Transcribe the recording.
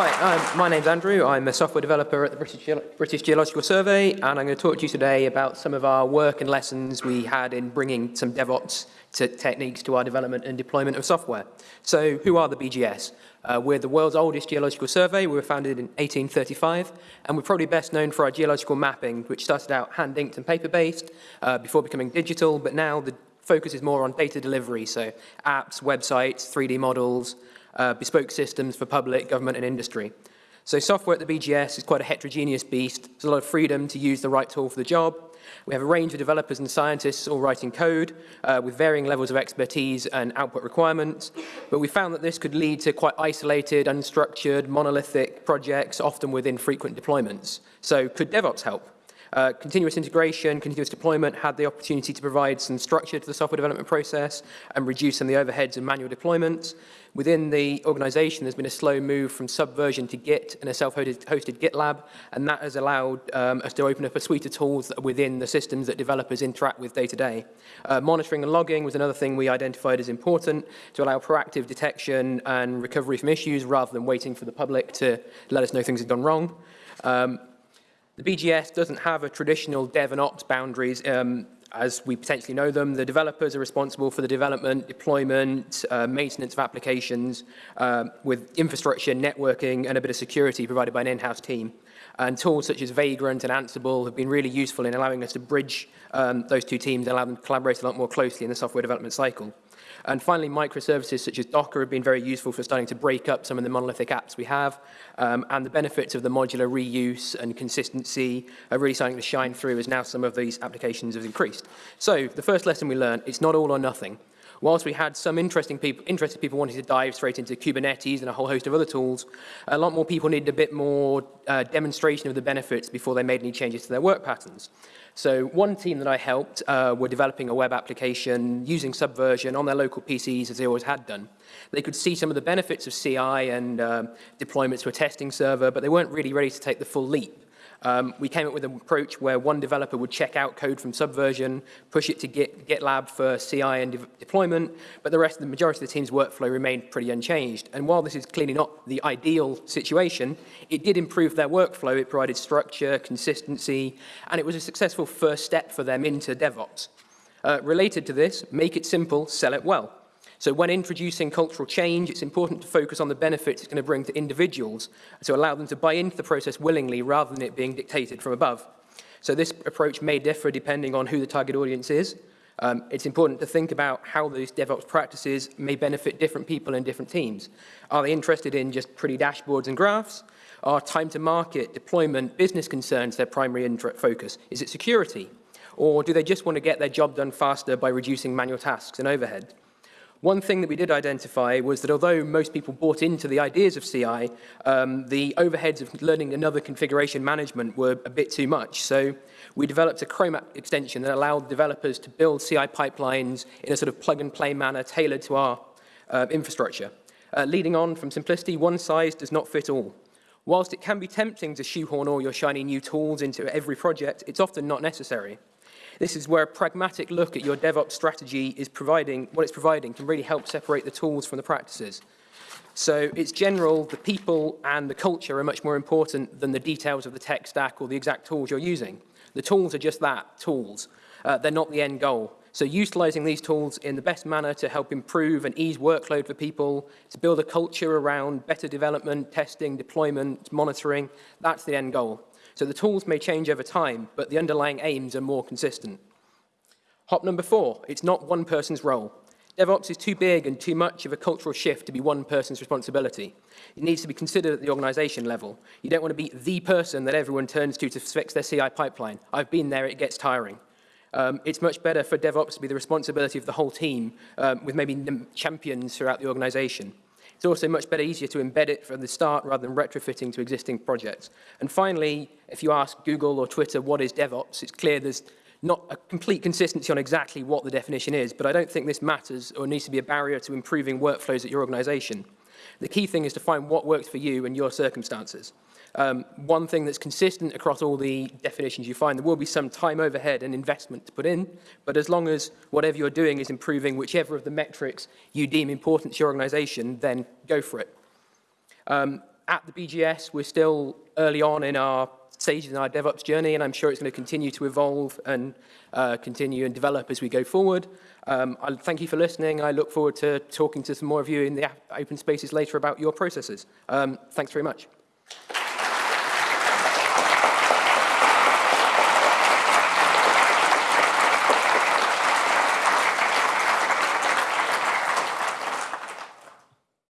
Hi, um, my name's Andrew. I'm a software developer at the British, Ge British Geological Survey, and I'm going to talk to you today about some of our work and lessons we had in bringing some DevOps to techniques to our development and deployment of software. So who are the BGS? Uh, we're the world's oldest geological survey. We were founded in 1835, and we're probably best known for our geological mapping, which started out hand-inked and paper-based uh, before becoming digital, but now the focus is more on data delivery, so apps, websites, 3D models, uh, bespoke systems for public, government and industry. So software at the BGS is quite a heterogeneous beast. There's a lot of freedom to use the right tool for the job. We have a range of developers and scientists all writing code uh, with varying levels of expertise and output requirements. But we found that this could lead to quite isolated, unstructured, monolithic projects, often with infrequent deployments. So could DevOps help? Uh, continuous integration, continuous deployment had the opportunity to provide some structure to the software development process and reduce some of the overheads and manual deployments. Within the organization, there's been a slow move from Subversion to Git and a self-hosted GitLab, and that has allowed um, us to open up a suite of tools within the systems that developers interact with day to day. Uh, monitoring and logging was another thing we identified as important to allow proactive detection and recovery from issues rather than waiting for the public to let us know things have gone wrong. Um, the BGS doesn't have a traditional dev and ops boundaries um, as we potentially know them. The developers are responsible for the development, deployment, uh, maintenance of applications uh, with infrastructure, networking, and a bit of security provided by an in-house team. And tools such as Vagrant and Ansible have been really useful in allowing us to bridge um, those two teams and allow them to collaborate a lot more closely in the software development cycle. And finally, microservices such as Docker have been very useful for starting to break up some of the monolithic apps we have. Um, and the benefits of the modular reuse and consistency are really starting to shine through as now some of these applications have increased. So the first lesson we learned, it's not all or nothing. Whilst we had some interesting people, interested people wanting to dive straight into Kubernetes and a whole host of other tools, a lot more people needed a bit more uh, demonstration of the benefits before they made any changes to their work patterns. So one team that I helped uh, were developing a web application using Subversion on their local PCs as they always had done. They could see some of the benefits of CI and uh, deployments to a testing server, but they weren't really ready to take the full leap. Um, we came up with an approach where one developer would check out code from Subversion, push it to Git, GitLab for CI and de deployment, but the rest of the majority of the team's workflow remained pretty unchanged. And while this is clearly not the ideal situation, it did improve their workflow. It provided structure, consistency, and it was a successful first step for them into DevOps. Uh, related to this, make it simple, sell it well. So when introducing cultural change, it's important to focus on the benefits it's going to bring to individuals to allow them to buy into the process willingly rather than it being dictated from above. So this approach may differ depending on who the target audience is. Um, it's important to think about how those DevOps practices may benefit different people in different teams. Are they interested in just pretty dashboards and graphs? Are time to market, deployment, business concerns their primary focus? Is it security? Or do they just want to get their job done faster by reducing manual tasks and overhead? One thing that we did identify was that although most people bought into the ideas of CI, um, the overheads of learning another configuration management were a bit too much. So we developed a Chrome app extension that allowed developers to build CI pipelines in a sort of plug-and-play manner tailored to our uh, infrastructure. Uh, leading on from simplicity, one size does not fit all. Whilst it can be tempting to shoehorn all your shiny new tools into every project, it's often not necessary. This is where a pragmatic look at your DevOps strategy is providing, what it's providing can really help separate the tools from the practices. So it's general, the people and the culture are much more important than the details of the tech stack or the exact tools you're using. The tools are just that, tools. Uh, they're not the end goal. So utilizing these tools in the best manner to help improve and ease workload for people, to build a culture around better development, testing, deployment, monitoring, that's the end goal. So the tools may change over time, but the underlying aims are more consistent. Hop number four, it's not one person's role. DevOps is too big and too much of a cultural shift to be one person's responsibility. It needs to be considered at the organization level. You don't want to be the person that everyone turns to to fix their CI pipeline. I've been there, it gets tiring. Um, it's much better for DevOps to be the responsibility of the whole team um, with maybe champions throughout the organization. It's also much better, easier to embed it from the start rather than retrofitting to existing projects. And finally, if you ask Google or Twitter what is DevOps, it's clear there's not a complete consistency on exactly what the definition is, but I don't think this matters or needs to be a barrier to improving workflows at your organization. The key thing is to find what works for you and your circumstances. Um, one thing that's consistent across all the definitions you find, there will be some time overhead and investment to put in, but as long as whatever you're doing is improving whichever of the metrics you deem important to your organization, then go for it. Um, at the BGS, we're still early on in our stages in our DevOps journey, and I'm sure it's going to continue to evolve and uh, continue and develop as we go forward. Um, I thank you for listening. I look forward to talking to some more of you in the open spaces later about your processes. Um, thanks very much.